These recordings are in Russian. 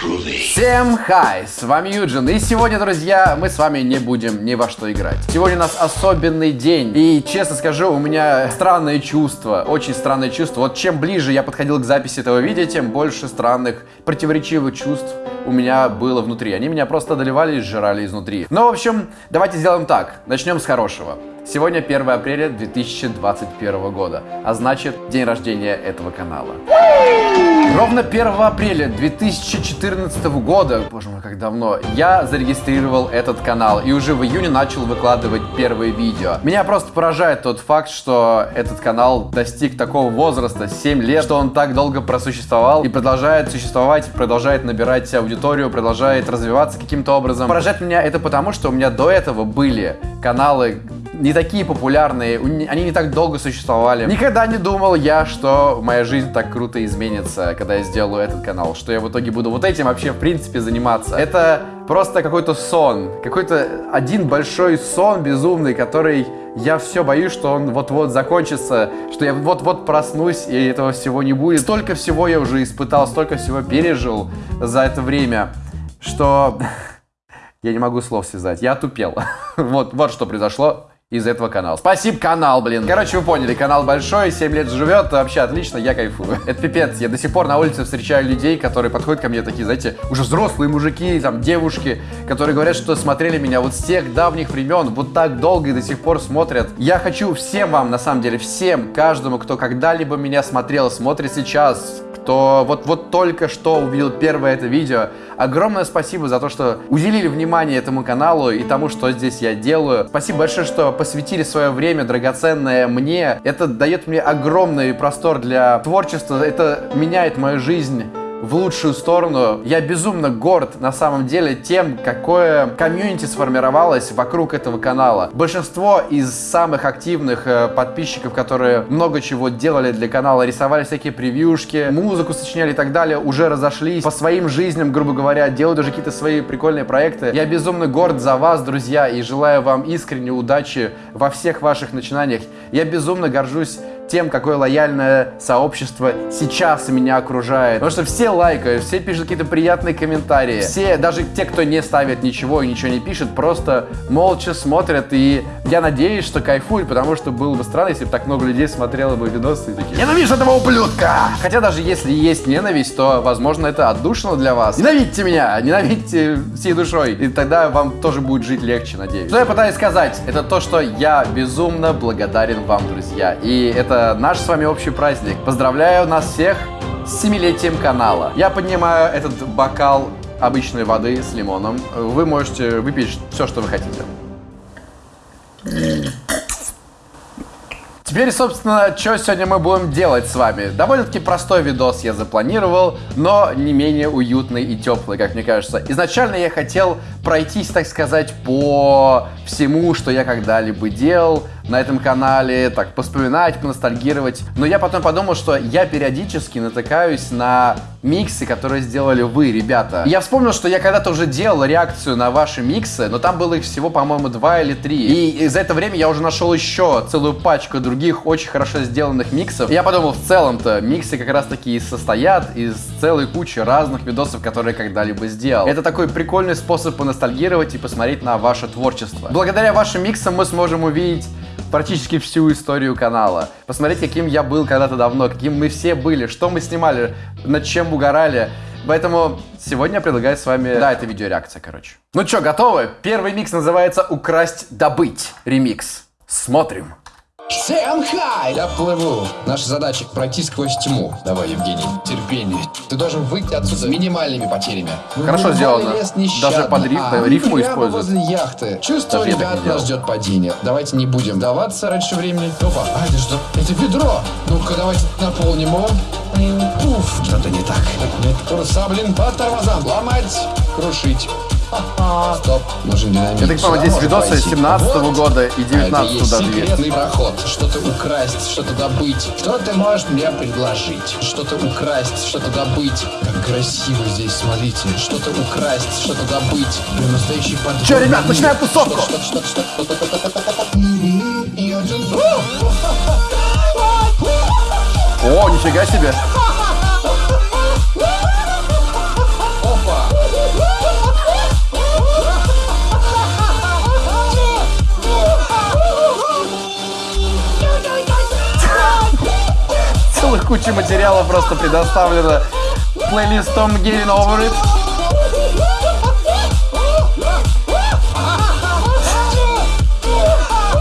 Всем хай, с вами Юджин, и сегодня, друзья, мы с вами не будем ни во что играть. Сегодня у нас особенный день, и, честно скажу, у меня странное чувство, очень странное чувство. Вот чем ближе я подходил к записи этого видео, тем больше странных, противоречивых чувств у меня было внутри. Они меня просто одолевали и сжирали изнутри. Ну, в общем, давайте сделаем так, начнем с хорошего. Сегодня 1 апреля 2021 года, а значит день рождения этого канала. Ровно 1 апреля 2014 года, боже мой, как давно, я зарегистрировал этот канал и уже в июне начал выкладывать первые видео. Меня просто поражает тот факт, что этот канал достиг такого возраста, 7 лет, что он так долго просуществовал и продолжает существовать, продолжает набирать аудиторию, продолжает развиваться каким-то образом. Поражает меня это потому, что у меня до этого были каналы не такие популярные, они не так долго существовали. Никогда не думал я, что моя жизнь так круто изменится, когда я сделаю этот канал, что я в итоге буду вот этим вообще в принципе заниматься. Это просто какой-то сон, какой-то один большой сон безумный, который я все боюсь, что он вот-вот закончится, что я вот-вот проснусь и этого всего не будет. Столько всего я уже испытал, столько всего пережил за это время, что я не могу слов связать. Я тупел. вот, вот что произошло из этого канала. Спасибо, канал, блин. Короче, вы поняли, канал большой, 7 лет живет, вообще отлично, я кайфую. Это пипец, я до сих пор на улице встречаю людей, которые подходят ко мне такие, знаете, уже взрослые мужики, там, девушки, которые говорят, что смотрели меня вот с тех давних времен, вот так долго и до сих пор смотрят. Я хочу всем вам, на самом деле, всем, каждому, кто когда-либо меня смотрел, смотрит сейчас, кто вот, вот только что увидел первое это видео, огромное спасибо за то, что уделили внимание этому каналу и тому, что здесь я делаю. Спасибо большое, что посвятили свое время драгоценное мне. Это дает мне огромный простор для творчества, это меняет мою жизнь в лучшую сторону. Я безумно горд на самом деле тем, какое комьюнити сформировалось вокруг этого канала. Большинство из самых активных э, подписчиков, которые много чего делали для канала, рисовали всякие превьюшки, музыку сочиняли и так далее, уже разошлись по своим жизням, грубо говоря, делают уже какие-то свои прикольные проекты. Я безумно горд за вас, друзья, и желаю вам искренней удачи во всех ваших начинаниях. Я безумно горжусь тем, какое лояльное сообщество сейчас меня окружает. Потому что все лайкают, все пишут какие-то приятные комментарии. Все, даже те, кто не ставит ничего и ничего не пишет, просто молча смотрят. И я надеюсь, что кайфуют, потому что было бы странно, если бы так много людей смотрело бы видосы и такие «Ненавижу этого ублюдка!» Хотя даже если есть ненависть, то, возможно, это отдушно для вас. Ненавидьте меня! Ненавидьте всей душой. И тогда вам тоже будет жить легче, надеюсь. Что я пытаюсь сказать? Это то, что я безумно благодарен вам, друзья. И это наш с вами общий праздник. Поздравляю нас всех с семилетием канала. Я поднимаю этот бокал обычной воды с лимоном. Вы можете выпить все, что вы хотите. Теперь, собственно, что сегодня мы будем делать с вами? Довольно-таки простой видос я запланировал, но не менее уютный и теплый, как мне кажется. Изначально я хотел пройтись, так сказать, по всему, что я когда-либо делал, на этом канале, так, поспоминать, поностальгировать. Но я потом подумал, что я периодически натыкаюсь на миксы, которые сделали вы, ребята. я вспомнил, что я когда-то уже делал реакцию на ваши миксы, но там было их всего, по-моему, два или три. И за это время я уже нашел еще целую пачку других очень хорошо сделанных миксов. И я подумал, в целом-то миксы как раз таки и состоят из целой кучи разных видосов, которые когда-либо сделал. Это такой прикольный способ поностальгировать и посмотреть на ваше творчество. Благодаря вашим миксам мы сможем увидеть практически всю историю канала. Посмотреть, каким я был когда-то давно, каким мы все были, что мы снимали, над чем угорали. Поэтому сегодня я предлагаю с вами... Да, это видеореакция, короче. Ну что, готовы? Первый микс называется «Украсть, добыть» ремикс. Смотрим. Всем хай! Я плыву. Наша задача пройти сквозь тьму. Давай, Евгений, терпение. Ты должен выйти отсюда с минимальными потерями. Хорошо сделано. Даже под риф, а, рифму используют. возле яхты. Чувствую, Даже ребят, нас ждет падение. Давайте не будем даваться раньше времени. Опа, а это что? Это ведро. Ну-ка, давайте наполним его. Уф, что-то не так. Нет, курса, блин, по тормозам. Ломать, крушить. Стоп, динамит. Я так понимаю, здесь видосы 17 -го года и 19 -го даже секретный проход. Что-то украсть, что-то добыть. Что ты можешь мне предложить? Что-то украсть, что-то добыть. Как красиво здесь, смотрите. Что-то украсть, что-то добыть. Прям настоящий подвод. Че, ребят, начинаем тусовку! О, нифига себе! Куча материала просто предоставлена плейлистом Getting Over It.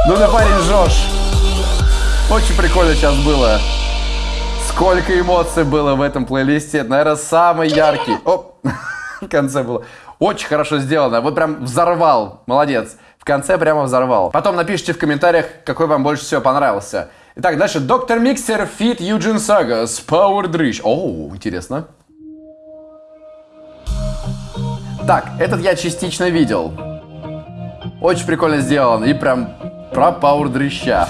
Ну ты парень Жош. Очень прикольно сейчас было. Сколько эмоций было в этом плейлисте. Наверное, самый яркий. Оп, в конце было. Очень хорошо сделано. Вот прям взорвал. Молодец. В конце прямо взорвал. Потом напишите в комментариях, какой вам больше всего понравился. Итак, дальше. Доктор Миксер, Фит, Юджин Сага, Power Дрыщ. О, интересно. Так, этот я частично видел. Очень прикольно сделан. И прям про Power Дрыща.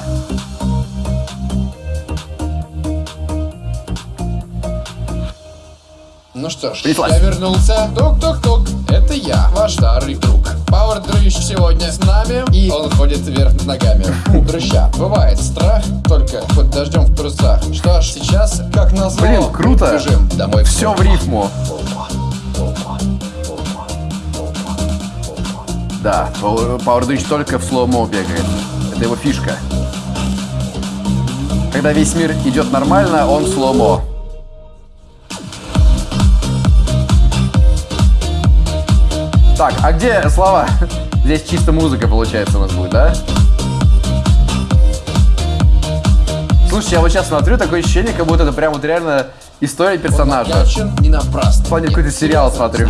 Ну что ж, Принеслась. я вернулся. Тук-тук-тук, это я, ваш старый друг. Пауэр Дрыщ сегодня с нами, и он ходит вверх ногами. У дрыща бывает страх, только под дождем в трусах. Что ж, сейчас, как назло, Блин, круто. бежим домой. Все в рифму. Да, Power Дрыщ только в slow-mo бегает. Это его фишка. Когда весь мир идет нормально, он slow-mo. Так, а где слова? Здесь чисто музыка, получается, у нас будет, да? Слушай, я вот сейчас смотрю, такое ощущение, как будто это прям вот реально история персонажа. не напрасно. В плане какой-то сериал смотрю.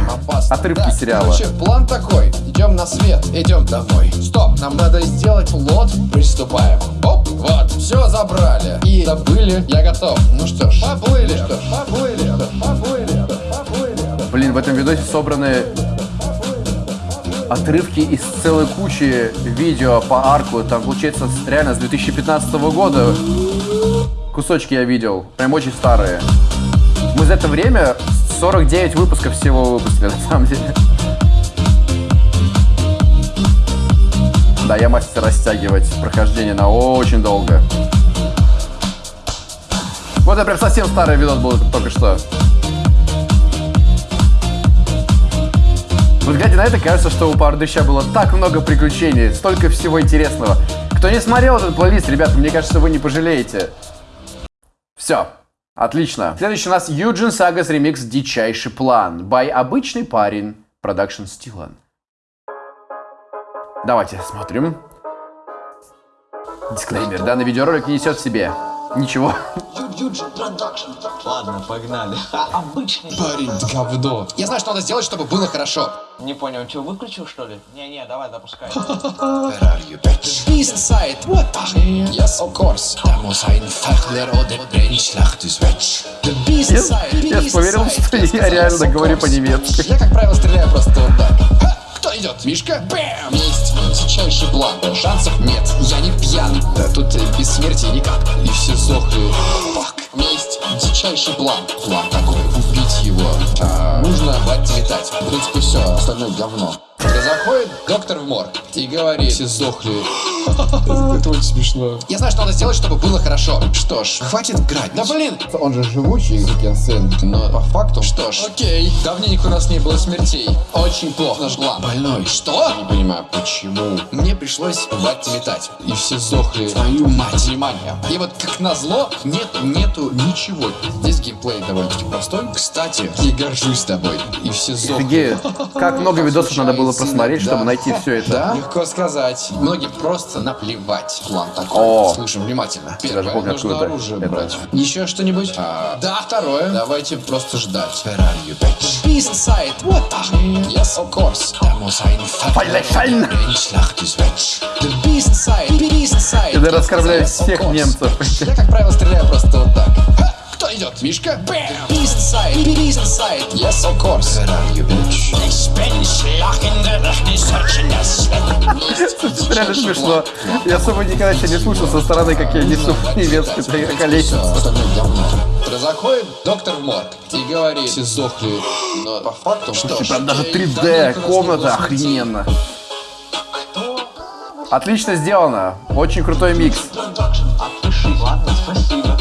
Отрывки так, сериала. Короче, план такой. Идем на свет, идем домой. Стоп, нам надо сделать плод. Приступаем. Оп, вот, все забрали. И забыли, я готов. Ну что ж, поплыли. Ну что ж, поплыли, поплыли, поплыли. Блин, в этом видосе собраны отрывки из целой кучи видео по арку. Там, получается, реально с 2015 года кусочки я видел. Прям очень старые. Мы за это время 49 выпусков всего выпустили, на самом деле. Да, я мастер растягивать прохождение на очень долго. Вот это прям совсем старый видос был только что. Вот глядя на это, кажется, что у Пардыща было так много приключений, столько всего интересного. Кто не смотрел этот плейлист, ребята, мне кажется, вы не пожалеете. Все. Отлично. Следующий у нас Юджин Сагас ремикс «Дичайший план» by «Обычный парень» Production Стилан. Давайте смотрим. Дисклеймер. Данный видеоролик не несет в себе Ничего. Ладно, погнали. Обычный. Парень, говно. Я знаю, что надо сделать, чтобы было хорошо. Не понял, что, выключил, что ли? Не-не, давай, запускай. Where are you, bitch? Peace inside. What the? Yes, of course. Da muss ein Fachler oder Brennschlacht ist Wetsch. The beast inside. Я поверил, что я реально говорю по-немецки. Я, как правило, стреляю просто вот так. Идет? Мишка? Бэм! Есть дичайший план. Шансов нет. Я не пьян. Да тут смерти никак. И все сохли. Фак. Есть дичайший план. План такой. Убить его. А, нужно хватит метать. В принципе, все. Остальное говно. Заходит доктор в морг и говорит, все сдохли. Это очень смешно. Я знаю, что надо сделать, чтобы было хорошо. Что ж, хватит грать. Да блин! Он же живучий, Кен но по факту... Что ж, окей. Давненько у нас не было смертей. Очень плохо. Наш глав. Больной. Что? Не понимаю, почему. Мне пришлось хватит метать. И все сдохли. Твою мать. Внимание. И вот как назло, нет, нету ничего. Здесь геймплей довольно-таки простой. Кстати, я горжусь тобой. И все сдохли. Офигеть. Как много видосов надо было посмотреть, чтобы найти все это. Да, легко сказать. Многим просто наплевать. План такой. О. Слушаем внимательно. Первое, помню, нужно оружие это. брать. Еще что-нибудь? А, да, второе. Давайте просто ждать. Where are you, bitch? Peace inside. What the? Yes, of course. Da muss ein Fallen. Schlacht ist weg. The beast inside. Peace inside. Я раскормляю всех немцев. Я, как правило, стреляю просто вот так. Идет? Мишка? Бэм! Beast inside, beast inside. Yes, of course. Where are you, bitch? Ich bin schlagende Это реально смешно. Я особо никогда еще не слушал со стороны, как я несу немецкий колесница. Заходит доктор в морг и говорит, все сдохли. Но по факту что ж. Прям даже 3D, комната охрененно. Отлично сделано. Очень крутой микс. Ладно, спасибо.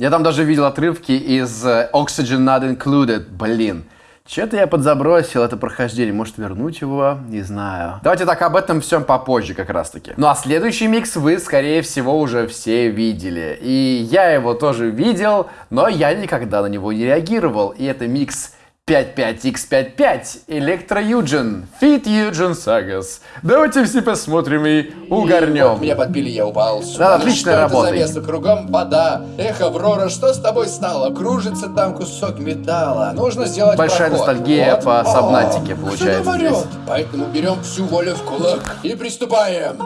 Я там даже видел отрывки из э, Oxygen Not Included. Блин, Че-то я подзабросил это прохождение. Может вернуть его? Не знаю. Давайте так об этом всем попозже как раз таки. Ну а следующий микс вы, скорее всего, уже все видели. И я его тоже видел, но я никогда на него не реагировал. И это микс 55X55 Электро Юджин Fit Юджин Сагас. Давайте все посмотрим и угорнем. Вот меня подбили, я упал. Да, отличная что работа. Это за место? Кругом вода. Эх, Аврора, что с тобой стало? Кружится там кусок металла. Нужно сделать Большая проход. ностальгия Вот. по Сабнатике получается здесь. Поэтому берем всю волю в кулак и приступаем.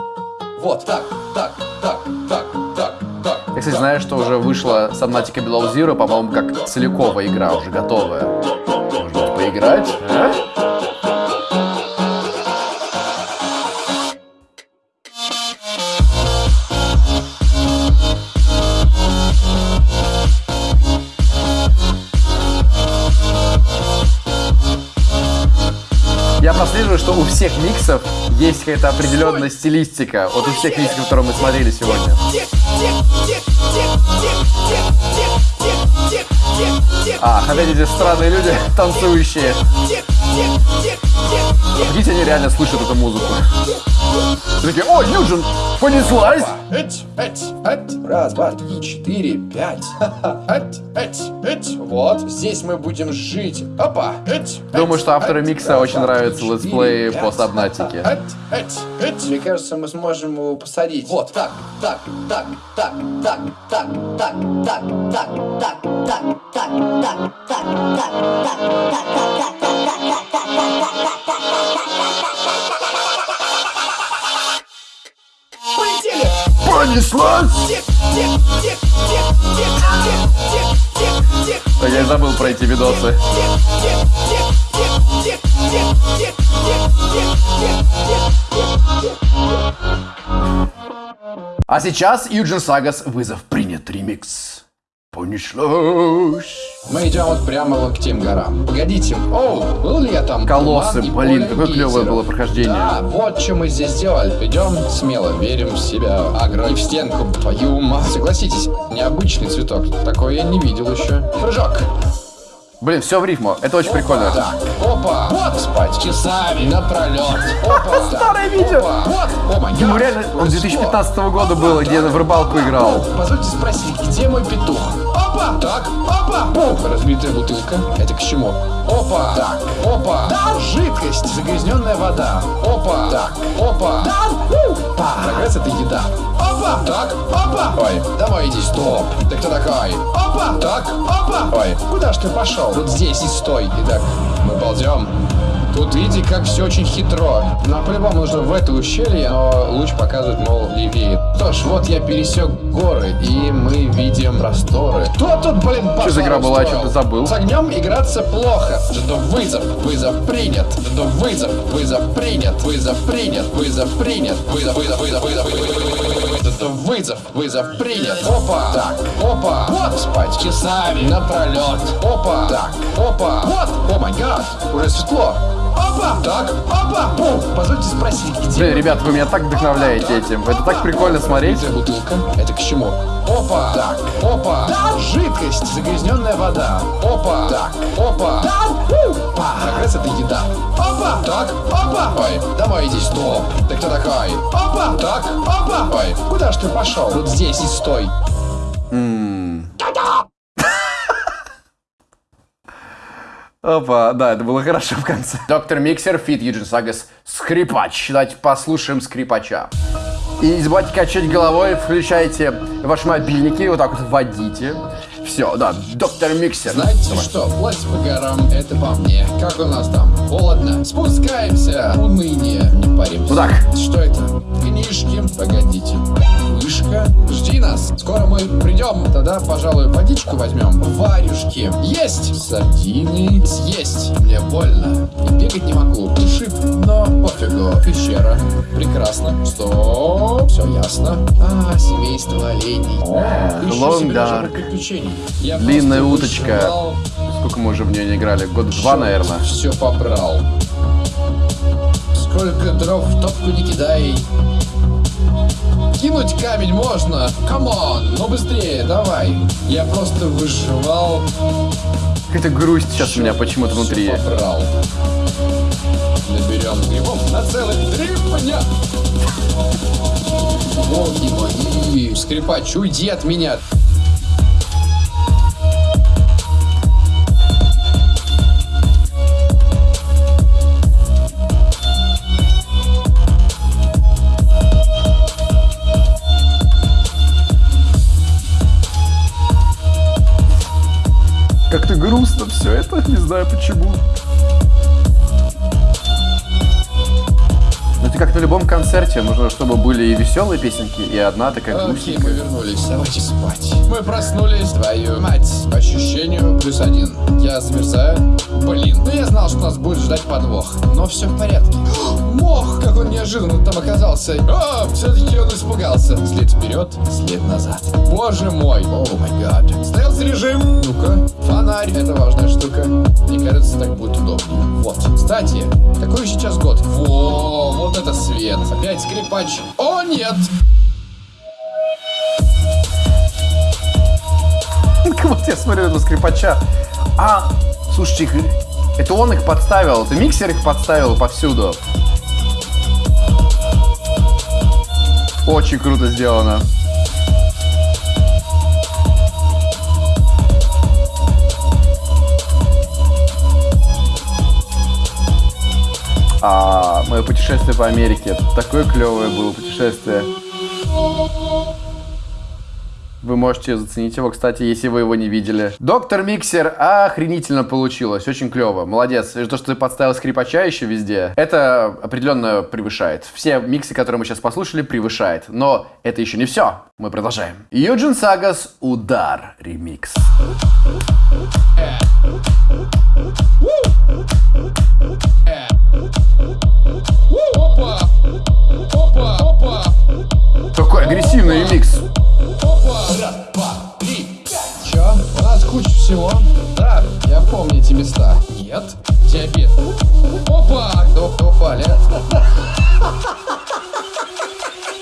Вот, так, так, так, так, так, так. Я, кстати, знаю, что уже вышла Subnautica Below Zero, по-моему, как целиковая игра уже готовая. Поиграть? а? Я прослеживаю, что у всех миксов есть какая-то определенная стилистика. Вот у всех миксов, которые мы смотрели сегодня. А, эти странные люди, танцующие. Видите, они реально слышат эту музыку. Они такие, о, Юджин, понеслась! Эть, эть, эть. Раз, два, три, четыре, пять. Ха-ха. Эть, эть, эть. Вот, здесь мы будем жить. Опа. Эть, Думаю, что автору эть. микса очень нравятся летсплеи по Сабнатике. Мне кажется, мы сможем его посадить. Вот, так, так, так, так, так, так, так, так, так, так, так, так, так, так, Полетели! Понеслась! Так, я забыл про эти видосы. А сейчас Юджин Сагас вызов принят ремикс. Понеслась. Мы идем вот прямо вот к тем горам. Погодите, оу, был ли я там? Колоссы, блин, какое клевое было прохождение. Да, вот что мы здесь сделали. Идем смело, верим в себя. Агро в стенку, твою мать. Согласитесь, необычный цветок. Такой я не видел еще. Прыжок. Блин, все в рифму. Это очень прикольно. Так, опа. Вот спать часами напролет. Опа. Старое видео. Опа. Вот. О май Ну реально, он Что? 2015 года было, где я в рыбалку играл. Позвольте спросить, где мой петух? Опа! Так, опа! Пух! Разбитая бутылка. Это к чему? Опа! Так, опа! Да! Жидкость! Загрязненная вода. Опа! Так, опа! Да! Прогресс это еда. Опа! Так, опа! Ой, домой иди, стоп! Ты кто такой? Опа! Так, опа! Ой, куда ж ты пошел? Вот здесь и стой. Итак, мы ползем. Тут видите, как все очень хитро. Нам по-любому нужно в это ущелье, но луч показывает, мол, левее. Что ж, вот я пересек горы, и мы видим просторы. Кто тут, блин, пожар за игра была? Я что-то забыл. С огнем играться плохо. Что вызов, вызов принят. Что вызов, вызов принят. Вызов принят, вызов принят. Вызов, вызов, вызов, вызов, вызов. Это вызов, вызов принят. Опа. Так, опа. Вот спать часами напролет. Опа. Так, опа. Вот. О май гад. Уже светло. Опа. Так, опа. Пух. Позвольте спросить, где... Блин, ребят, вы меня так вдохновляете этим. Это так прикольно смотреть. Разбитая бутылка. Это к чему? Опа. Так. Опа. Да. Жидкость. Загрязненная вода. Опа. Так. Опа. Да. Прогресс это еда. Опа. Так. Опа. Ой, домой иди, стоп. Ты кто такой? Опа. Так. Опа. Ой, куда ж ты пошел? Вот здесь и стой. Опа, да, это было хорошо в конце. Доктор Миксер, Фит, Юджин Сагас, Скрипач. Давайте послушаем Скрипача. И не забывайте качать головой, включайте ваши мобильники, вот так вот вводите. Все, да, доктор Миксер. Знаете что, плыть по горам, это по мне. Как у нас там? Холодно. Спускаемся. Уныние. Не паримся. Вот так. Что это? Книжки. Погодите. Вышка. Жди нас. Скоро мы придем. Тогда, пожалуй, водичку возьмем. Варюшки. Есть. Сардины. Съесть. Мне больно. И бегать не могу. Шип. Но пофигу. Пещера. Прекрасно. Стоп. Все ясно. А, семейство оленей. Я Длинная уточка. вышивал Сколько мы уже в нее не играли? Год два, наверное. все побрал. Сколько дров в топку не кидай. Кинуть камень можно. Камон, ну быстрее, давай. Я просто выживал. Какая-то грусть сейчас у меня почему-то внутри. Попрал. Наберем грибов на целых три дня. Боги мои, скрипач, уйди от меня. Как-то грустно все это, не знаю почему. Ну это как на любом концерте, нужно, чтобы были и веселые песенки, и одна такая мы грустненькая. вернулись. Давайте спать. Мы проснулись, твою мать. По ощущению плюс один. Я замерзаю. Блин, ну я знал, что нас будет ждать подвох. Но все в порядке. Мох, как он неожиданно там оказался. А, все-таки он испугался. След вперед, след назад. Боже мой. О май гад. Стелс режим. Ну-ка. Фонарь. Это важная штука. Мне кажется, так будет удобнее. Вот. Кстати, какой сейчас год? Во, вот это свет. Опять скрипач. О, нет. Вот я смотрю этого скрипача. А, слушайте, это он их подставил, это миксер их подставил повсюду. Очень круто сделано. А, мое путешествие по Америке. Такое клевое было путешествие. Вы можете заценить его, кстати, если вы его не видели. Доктор Миксер охренительно получилось. Очень клево. Молодец. И то, что ты подставил скрипача еще везде, это определенно превышает. Все миксы, которые мы сейчас послушали, превышает. Но это еще не все. Мы продолжаем. Юджин Сагас «Удар» ремикс. Такой агрессивный ремикс. Всего. Да, я помню эти места. Нет. Диабет. Опа! Кто упали?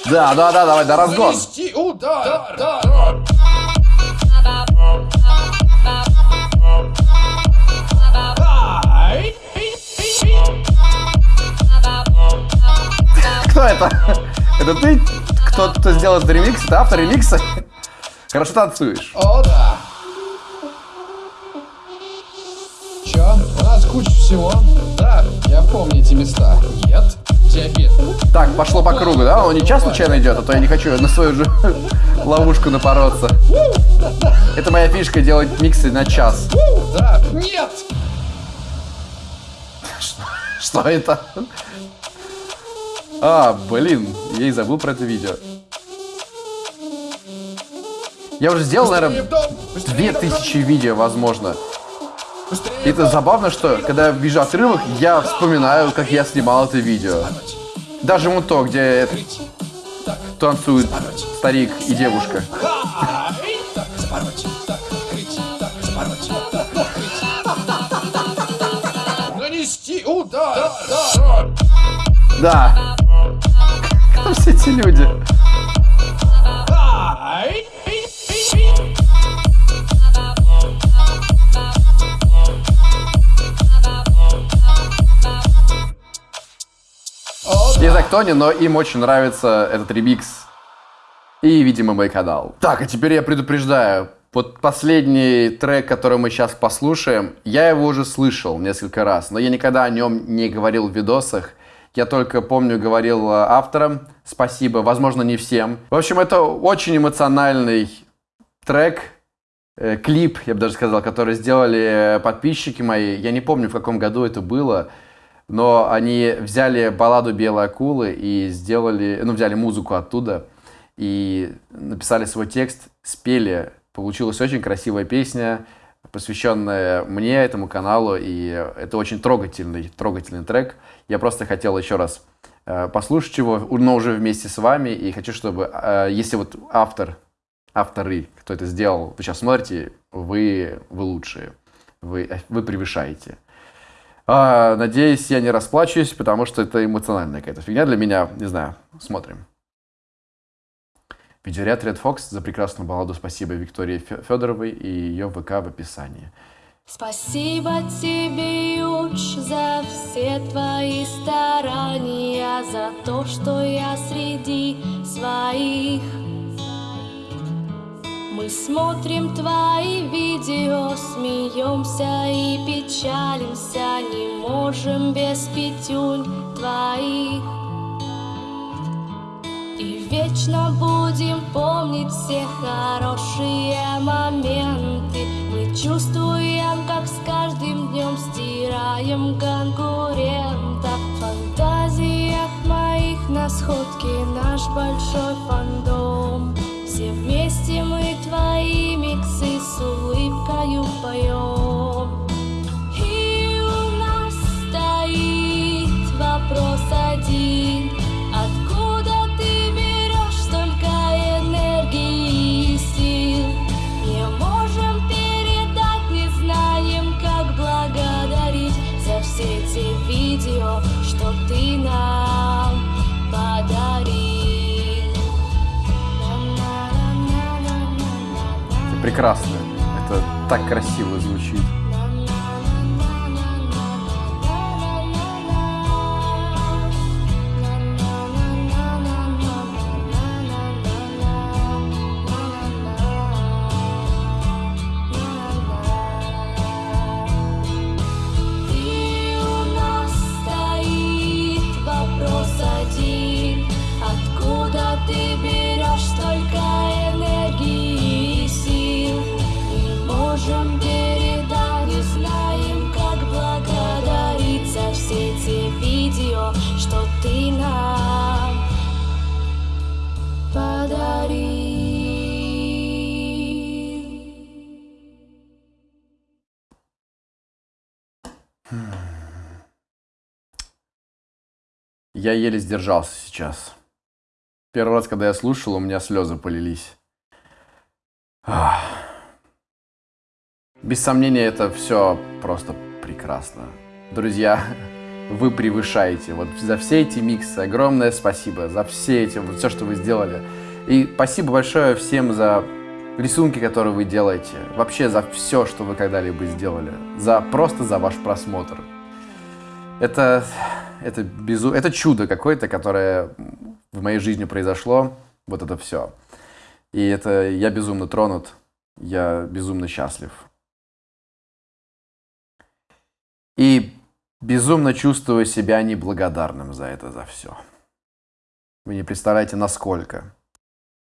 Да, да, да, давай, да, разгон. Нанести удар! Да, Кто это? Это ты? Кто, кто сделал ремикс? Это автор ремикса? Хорошо танцуешь. О, да. Чё? У нас куча всего. Да, я помню эти места. Нет. Диабет. Так, пошло по кругу, да? Он не час случайно идет, а то я не хочу на свою же ловушку напороться. Это моя фишка делать миксы на час. Да. Нет. Что это? А, блин, я и забыл про это видео. Я уже сделал, наверное, в дом. Быстрее две в дом. тысячи видео, возможно. И это забавно, что когда я вижу отрывок, я вспоминаю, как я снимал это видео. Даже вон то, где танцуют старик и девушка. Нанести удар. Да. Да. Кто все эти люди? О, Не знаю, кто они, но им очень нравится этот ремикс. И, видимо, мой канал. Так, а теперь я предупреждаю. Вот последний трек, который мы сейчас послушаем, я его уже слышал несколько раз, но я никогда о нем не говорил в видосах. Я только помню, говорил э, авторам спасибо, возможно, не всем. В общем, это очень эмоциональный трек, э, клип, я бы даже сказал, который сделали э, подписчики мои. Я не помню, в каком году это было, но они взяли балладу «Белой акулы» и сделали, ну, взяли музыку оттуда и написали свой текст, спели. Получилась очень красивая песня, посвященная мне, этому каналу, и это очень трогательный, трогательный трек. Я просто хотел еще раз э, послушать его, но уже вместе с вами, и хочу, чтобы, э, если вот автор, авторы, кто это сделал, вы сейчас смотрите, вы, вы лучшие, вы, вы превышаете. А, надеюсь, я не расплачусь, потому что это эмоциональная какая-то фигня для меня. Не знаю, смотрим. Видеоряд Red Fox за прекрасную балладу спасибо Виктории Фе- Федоровой и ее ВК в описании. Спасибо тебе, Юдж, за все твои старания, за то, что я среди своих. Мы смотрим твои видео, смеемся и печалимся, не можем без пятюнь твоих. И вечно будем помнить все хорошие моменты. Мы чувствуем, как с каждым днем стираем конкурента. В фантазиях моих на сходке наш большой фандом. Все вместе мы твои миксы с улыбкою поем. Прекрасно. Это так красиво звучит. Я еле сдержался сейчас. Первый раз, когда я слушал, у меня слезы полились. Ах. Без сомнения, это все просто прекрасно. Друзья, вы превышаете. Вот за все эти миксы огромное спасибо. За все эти, вот все, что вы сделали. И спасибо большое всем за рисунки, которые вы делаете. Вообще за все, что вы когда-либо сделали. За, просто за ваш просмотр. Это, это, безу... это чудо какое-то, которое в моей жизни произошло. Вот это все. И это я безумно тронут. Я безумно счастлив. И безумно чувствую себя неблагодарным за это, за все. Вы не представляете, насколько.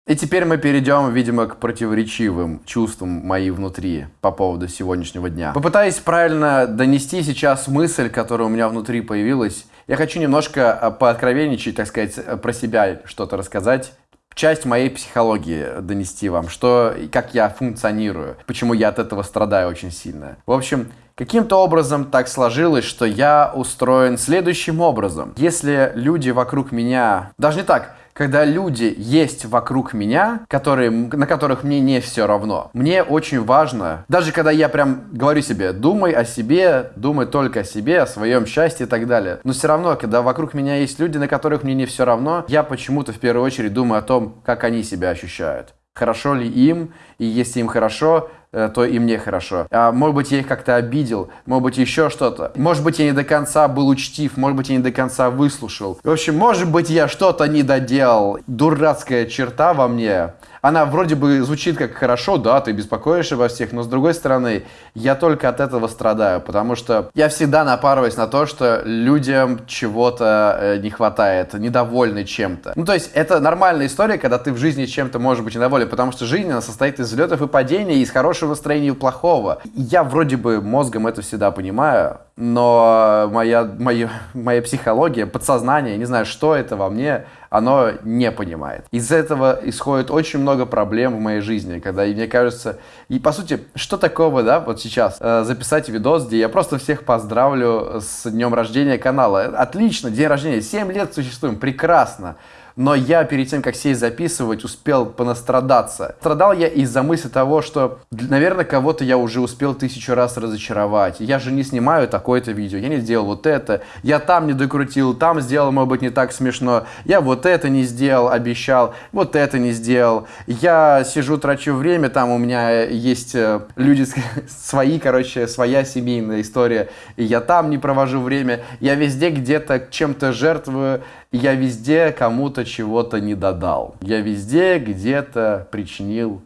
И теперь мы перейдем, видимо, к противоречивым чувствам мои внутри по поводу сегодняшнего дня. Попытаюсь правильно донести сейчас мысль, которая у меня внутри появилась. Я хочу немножко а, пооткровенничать, так сказать, э, про себя что-то рассказать. Часть моей психологии донести вам, что, как я функционирую, почему я от этого страдаю очень сильно. В общем, каким-то образом так сложилось, что я устроен следующим образом. Если люди вокруг меня... Даже не так, когда люди есть вокруг меня, которые, на которых мне не все равно, мне очень важно, даже когда я прям говорю себе, думай о себе, думай только о себе, о своем счастье и так далее, но все равно, когда вокруг меня есть люди, на которых мне не все равно, я почему-то в первую очередь думаю о том, как они себя ощущают. Хорошо ли им, и если им хорошо, то и мне хорошо. А, может быть, я их как-то обидел, может быть, еще что-то. Может быть, я не до конца был учтив, может быть, я не до конца выслушал. В общем, может быть, я что-то не доделал. Дурацкая черта во мне. Она вроде бы звучит как хорошо, да, ты беспокоишься обо всех, но с другой стороны, я только от этого страдаю, потому что я всегда напарываюсь на то, что людям чего-то э, не хватает, недовольны чем-то. Ну, то есть, это нормальная история, когда ты в жизни чем-то можешь быть недоволен, потому что жизнь, она состоит из взлетов и падений, из хорошего настроения и плохого. Я вроде бы мозгом это всегда понимаю, но моя, моя, моя психология, подсознание, не знаю, что это во мне, оно не понимает. Из этого исходит очень много проблем в моей жизни, когда мне кажется, и по сути, что такого, да, вот сейчас э, записать видос, где я просто всех поздравлю с днем рождения канала. Отлично, день рождения, 7 лет существуем, прекрасно. Но я перед тем, как сесть записывать, успел понастрадаться. Страдал я из-за мысли того, что, наверное, кого-то я уже успел тысячу раз разочаровать. Я же не снимаю такое-то видео, я не сделал вот это, я там не докрутил, там сделал, может быть, не так смешно, я вот это не сделал, обещал, вот это не сделал. Я сижу, трачу время, там у меня есть э, люди свои, короче, своя семейная история, и я там не провожу время, я везде где-то чем-то жертвую, я везде кому-то чего-то не додал. Я везде где-то причинил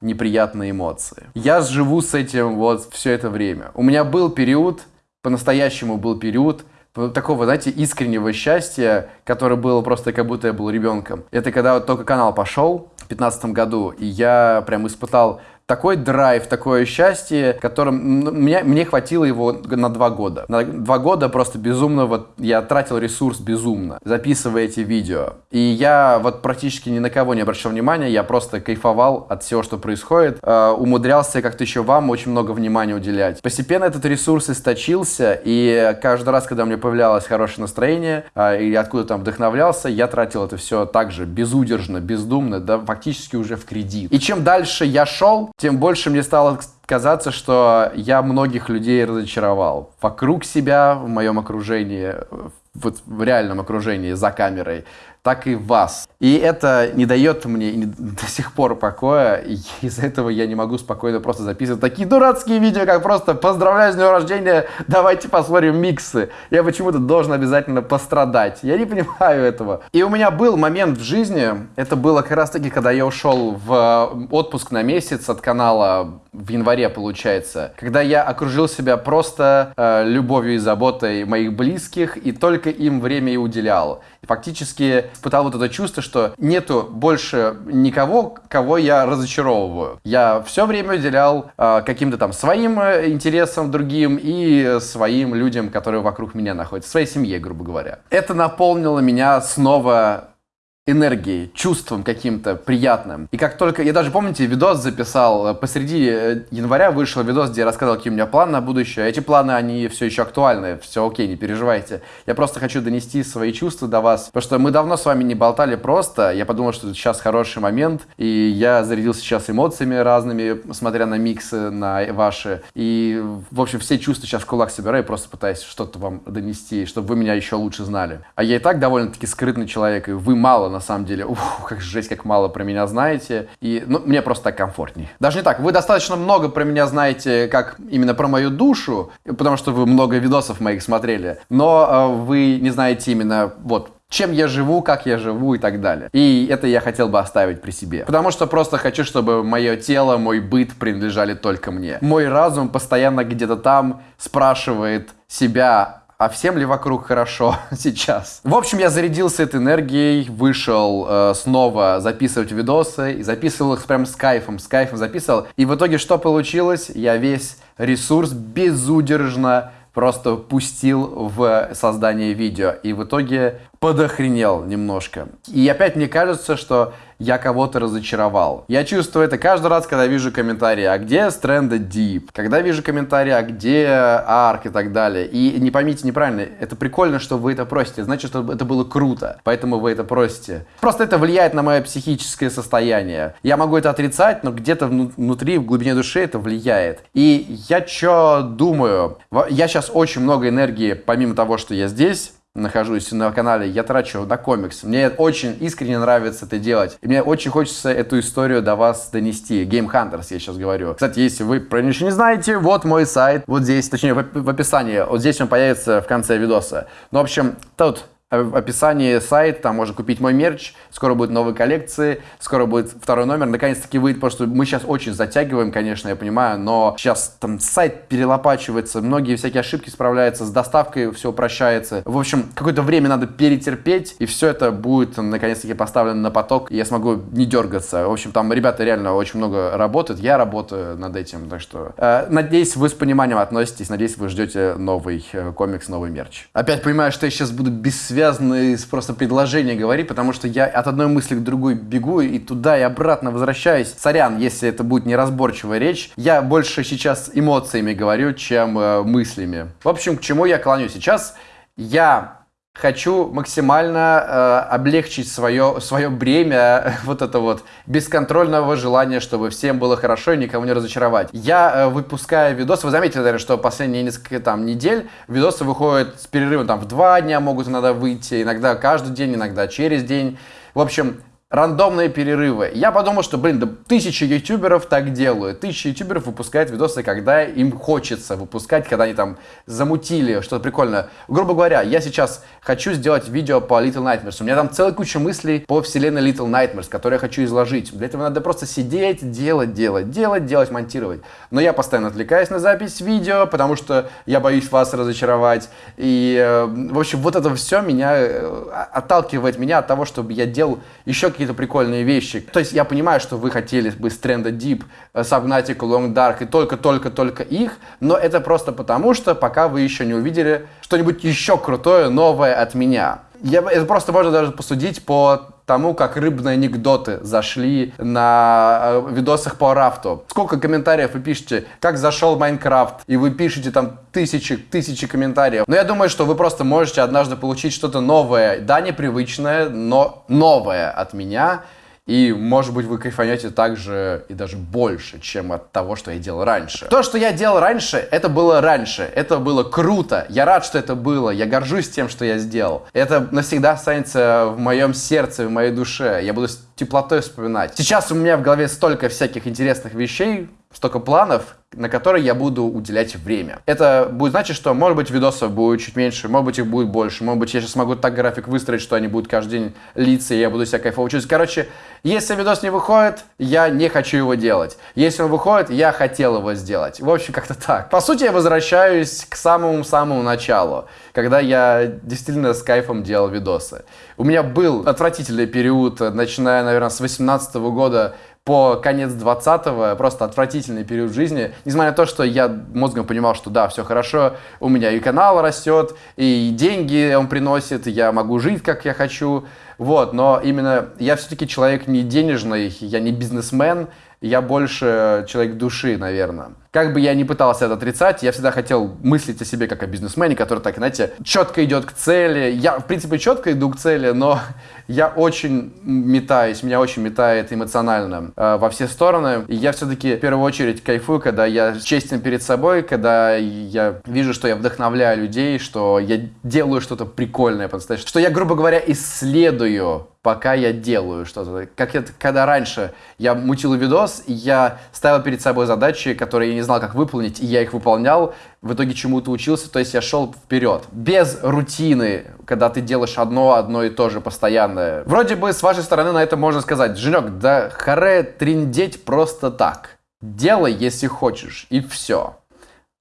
неприятные эмоции. Я живу с этим вот все это время. У меня был период, по-настоящему был период, такого, знаете, искреннего счастья, которое было просто как будто я был ребенком. Это когда вот только канал пошел в 2015 году, и я прям испытал такой драйв, такое счастье, которым мне, мне хватило его на два года. На два года просто безумно вот я тратил ресурс безумно, записывая эти видео. И я вот практически ни на кого не обращал внимания, я просто кайфовал от всего, что происходит. Э, умудрялся как-то еще вам очень много внимания уделять. Постепенно этот ресурс источился, и каждый раз, когда у меня появлялось хорошее настроение, э, или откуда там вдохновлялся, я тратил это все так же, безудержно, бездумно, да, фактически уже в кредит. И чем дальше я шел, тем больше мне стало казаться, что я многих людей разочаровал. Вокруг себя, в моем окружении, вот в реальном окружении, за камерой так и вас. И это не дает мне до сих пор покоя, и из-за этого я не могу спокойно просто записывать такие дурацкие видео, как просто «Поздравляю с днем рождения, давайте посмотрим миксы». Я почему-то должен обязательно пострадать. Я не понимаю этого. И у меня был момент в жизни, это было как раз таки, когда я ушел в отпуск на месяц от канала в январе, получается, когда я окружил себя просто э, любовью и заботой моих близких, и только им время и уделял. И фактически испытал вот это чувство, что нету больше никого, кого я разочаровываю. Я все время уделял э, каким-то там своим э, интересам другим и своим людям, которые вокруг меня находятся, своей семье, грубо говоря. Это наполнило меня снова энергией, чувством каким-то приятным. И как только... Я даже, помните, видос записал, э, посреди э, января вышел видос, где я рассказал, какие у меня планы на будущее. Эти планы, они все еще актуальны, все окей, не переживайте. Я просто хочу донести свои чувства до вас, потому что мы давно с вами не болтали просто. Я подумал, что сейчас хороший момент, и я зарядился сейчас эмоциями разными, смотря на миксы, на ваши. И, в общем, все чувства сейчас в кулак собираю, просто пытаюсь что-то вам донести, чтобы вы меня еще лучше знали. А я и так довольно-таки скрытный человек, и вы мало на самом деле. Ух, как жесть, как мало про меня знаете. И, ну, мне просто так комфортней. Даже не так, вы достаточно много про меня знаете, как именно про мою душу, потому что вы много видосов моих смотрели, но э, вы не знаете именно, вот, чем я живу, как я живу и так далее. И это я хотел бы оставить при себе. Потому что просто хочу, чтобы мое тело, мой быт принадлежали только мне. Мой разум постоянно где-то там спрашивает себя, а всем ли вокруг хорошо сейчас? В общем, я зарядился этой энергией, вышел э, снова записывать видосы, и записывал их прям с кайфом, с кайфом записывал. И в итоге что получилось? Я весь ресурс безудержно просто пустил в создание видео. И в итоге подохренел немножко. И опять мне кажется, что я кого-то разочаровал. Я чувствую это каждый раз, когда вижу комментарии, а где Stranded Deep? Когда вижу комментарии, а где Арк и так далее. И не поймите неправильно, это прикольно, что вы это просите, значит, что это было круто, поэтому вы это просите. Просто это влияет на мое психическое состояние. Я могу это отрицать, но где-то внутри, в глубине души это влияет. И я что думаю? Я сейчас очень много энергии, помимо того, что я здесь, нахожусь на канале, я трачу на комикс. Мне очень искренне нравится это делать. И мне очень хочется эту историю до вас донести. Game Hunters я сейчас говорю. Кстати, если вы про ничего не знаете, вот мой сайт. Вот здесь, точнее, в, описании. Вот здесь он появится в конце видоса. Ну, в общем, тут в описании сайт, там можно купить мой мерч, скоро будут новые коллекции, скоро будет второй номер, наконец-таки выйдет, потому что мы сейчас очень затягиваем, конечно, я понимаю, но сейчас там сайт перелопачивается, многие всякие ошибки справляются, с доставкой все упрощается. В общем, какое-то время надо перетерпеть, и все это будет наконец-таки поставлено на поток, и я смогу не дергаться. В общем, там ребята реально очень много работают, я работаю над этим, так что э, надеюсь, вы с пониманием относитесь, надеюсь, вы ждете новый э, комикс, новый мерч. Опять понимаю, что я сейчас буду без связи связанные с просто предложения говорить, потому что я от одной мысли к другой бегу и туда и обратно возвращаюсь. Сорян, если это будет неразборчивая речь. Я больше сейчас эмоциями говорю, чем э, мыслями. В общем, к чему я клоню сейчас? Я хочу максимально э, облегчить свое, свое бремя вот это вот бесконтрольного желания, чтобы всем было хорошо и никого не разочаровать. Я э, выпускаю видосы, вы заметили, наверное, что последние несколько там недель видосы выходят с перерывом там в два дня могут иногда выйти, иногда каждый день, иногда через день. В общем, рандомные перерывы. Я подумал, что, блин, да тысячи ютуберов так делают. Тысячи ютуберов выпускают видосы, когда им хочется выпускать, когда они там замутили что-то прикольное. Грубо говоря, я сейчас хочу сделать видео по Little Nightmares. У меня там целая куча мыслей по вселенной Little Nightmares, которые я хочу изложить. Для этого надо просто сидеть, делать, делать, делать, делать, монтировать. Но я постоянно отвлекаюсь на запись видео, потому что я боюсь вас разочаровать. И, э, в общем, вот это все меня э, отталкивает меня от того, чтобы я делал еще какие какие-то прикольные вещи. То есть я понимаю, что вы хотели бы с тренда Deep, э, Subnautica, Long Dark и только-только-только их, но это просто потому, что пока вы еще не увидели что-нибудь еще крутое, новое от меня. Я, это просто можно даже посудить по тому, как рыбные анекдоты зашли на э, видосах по рафту. Сколько комментариев вы пишете, как зашел Майнкрафт, и вы пишете там тысячи, тысячи комментариев. Но я думаю, что вы просто можете однажды получить что-то новое, да, непривычное, но новое от меня. И, может быть, вы кайфанете так же и даже больше, чем от того, что я делал раньше. То, что я делал раньше, это было раньше. Это было круто. Я рад, что это было. Я горжусь тем, что я сделал. Это навсегда останется в моем сердце, в моей душе. Я буду теплотой вспоминать. Сейчас у меня в голове столько всяких интересных вещей, столько планов, на которые я буду уделять время. Это будет значить, что, может быть, видосов будет чуть меньше, может быть, их будет больше, может быть, я сейчас могу так график выстроить, что они будут каждый день литься, и я буду себя кайфово чувствовать. Короче, если видос не выходит, я не хочу его делать. Если он выходит, я хотел его сделать. В общем, как-то так. По сути, я возвращаюсь к самому-самому началу, когда я действительно с кайфом делал видосы. У меня был отвратительный период, начиная, наверное, с 18 года, по конец 20-го, просто отвратительный период жизни. Несмотря на то, что я мозгом понимал, что да, все хорошо, у меня и канал растет, и деньги он приносит, я могу жить, как я хочу. Вот, но именно я все-таки человек не денежный, я не бизнесмен, я больше человек души, наверное. Как бы я ни пытался это отрицать, я всегда хотел мыслить о себе как о бизнесмене, который так, знаете, четко идет к цели. Я, в принципе, четко иду к цели, но я очень метаюсь, меня очень метает эмоционально э, во все стороны. И я все-таки в первую очередь кайфую, когда я честен перед собой, когда я вижу, что я вдохновляю людей, что я делаю что-то прикольное по-настоящему, что я, грубо говоря, исследую пока я делаю что-то. Как это, когда раньше я мутил видос, я ставил перед собой задачи, которые я не знал, как выполнить, и я их выполнял, в итоге чему-то учился, то есть я шел вперед. Без рутины, когда ты делаешь одно, одно и то же постоянное. Вроде бы с вашей стороны на это можно сказать, Женек, да харе триндеть просто так. Делай, если хочешь, и все.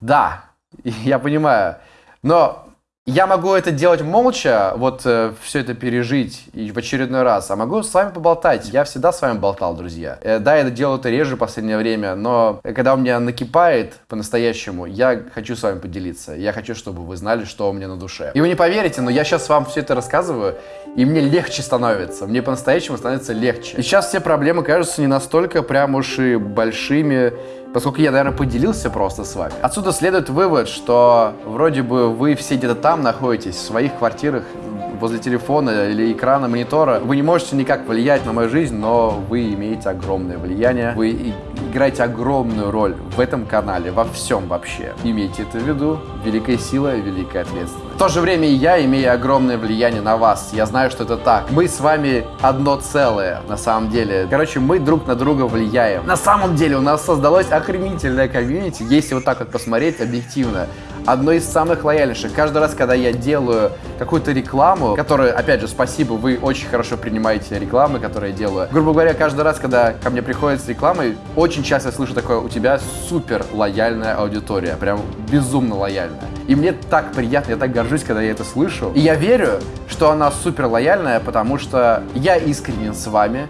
Да, я понимаю. Но я могу это делать молча, вот э, все это пережить и в очередной раз, а могу с вами поболтать. Я всегда с вами болтал, друзья. Э, да, я делаю это реже в последнее время, но когда у меня накипает по-настоящему, я хочу с вами поделиться. Я хочу, чтобы вы знали, что у меня на душе. И вы не поверите, но я сейчас вам все это рассказываю, и мне легче становится. Мне по-настоящему становится легче. И сейчас все проблемы кажутся не настолько прям уж и большими, поскольку я, наверное, поделился просто с вами. Отсюда следует вывод, что вроде бы вы все где-то там находитесь, в своих квартирах, возле телефона или экрана монитора. Вы не можете никак влиять на мою жизнь, но вы имеете огромное влияние. Вы играете огромную роль в этом канале, во всем вообще. Имейте это в виду. Великая сила и великая ответственность. В то же время я имею огромное влияние на вас. Я знаю, что это так. Мы с вами одно целое, на самом деле. Короче, мы друг на друга влияем. На самом деле у нас создалось охренительное комьюнити, если вот так вот посмотреть объективно одно из самых лояльнейших. Каждый раз, когда я делаю какую-то рекламу, которую, опять же, спасибо, вы очень хорошо принимаете рекламы, которые я делаю. Грубо говоря, каждый раз, когда ко мне приходят с рекламой, очень часто я слышу такое, у тебя супер лояльная аудитория, прям безумно лояльная. И мне так приятно, я так горжусь, когда я это слышу. И я верю, что она супер лояльная, потому что я искренен с вами,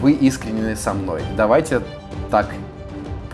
вы искренены со мной. Давайте так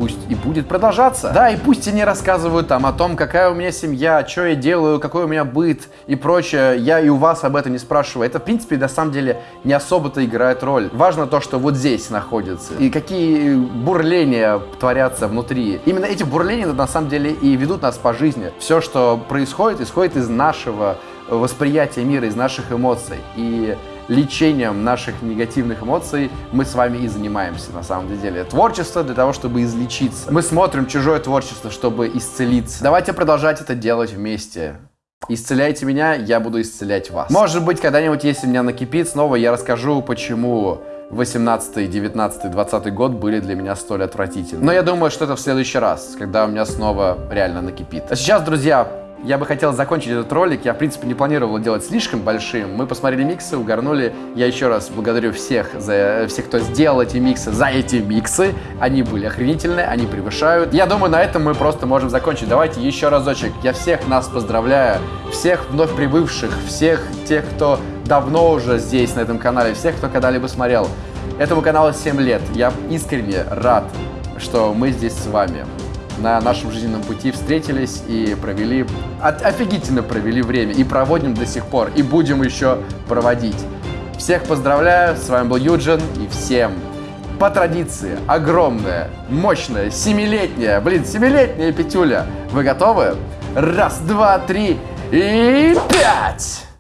пусть и будет продолжаться. Да, и пусть они рассказывают там о том, какая у меня семья, что я делаю, какой у меня быт и прочее. Я и у вас об этом не спрашиваю. Это, в принципе, на самом деле не особо-то играет роль. Важно то, что вот здесь находится. И какие бурления творятся внутри. Именно эти бурления, на самом деле, и ведут нас по жизни. Все, что происходит, исходит из нашего восприятия мира из наших эмоций. И лечением наших негативных эмоций мы с вами и занимаемся на самом деле. Творчество для того, чтобы излечиться. Мы смотрим чужое творчество, чтобы исцелиться. Давайте продолжать это делать вместе. Исцеляйте меня, я буду исцелять вас. Может быть, когда-нибудь, если меня накипит, снова я расскажу, почему 18, 19, 20 год были для меня столь отвратительны. Но я думаю, что это в следующий раз, когда у меня снова реально накипит. А сейчас, друзья, я бы хотел закончить этот ролик. Я, в принципе, не планировал делать слишком большим. Мы посмотрели миксы, угорнули. Я еще раз благодарю всех, за, всех, кто сделал эти миксы, за эти миксы. Они были охренительные, они превышают. Я думаю, на этом мы просто можем закончить. Давайте еще разочек. Я всех нас поздравляю. Всех вновь прибывших, всех тех, кто давно уже здесь, на этом канале, всех, кто когда-либо смотрел. Этому каналу 7 лет. Я искренне рад, что мы здесь с вами на нашем жизненном пути встретились и провели, офигительно провели время, и проводим до сих пор, и будем еще проводить. Всех поздравляю, с вами был Юджин, и всем по традиции огромная, мощная, семилетняя, блин, семилетняя петюля. Вы готовы? Раз, два, три и пять!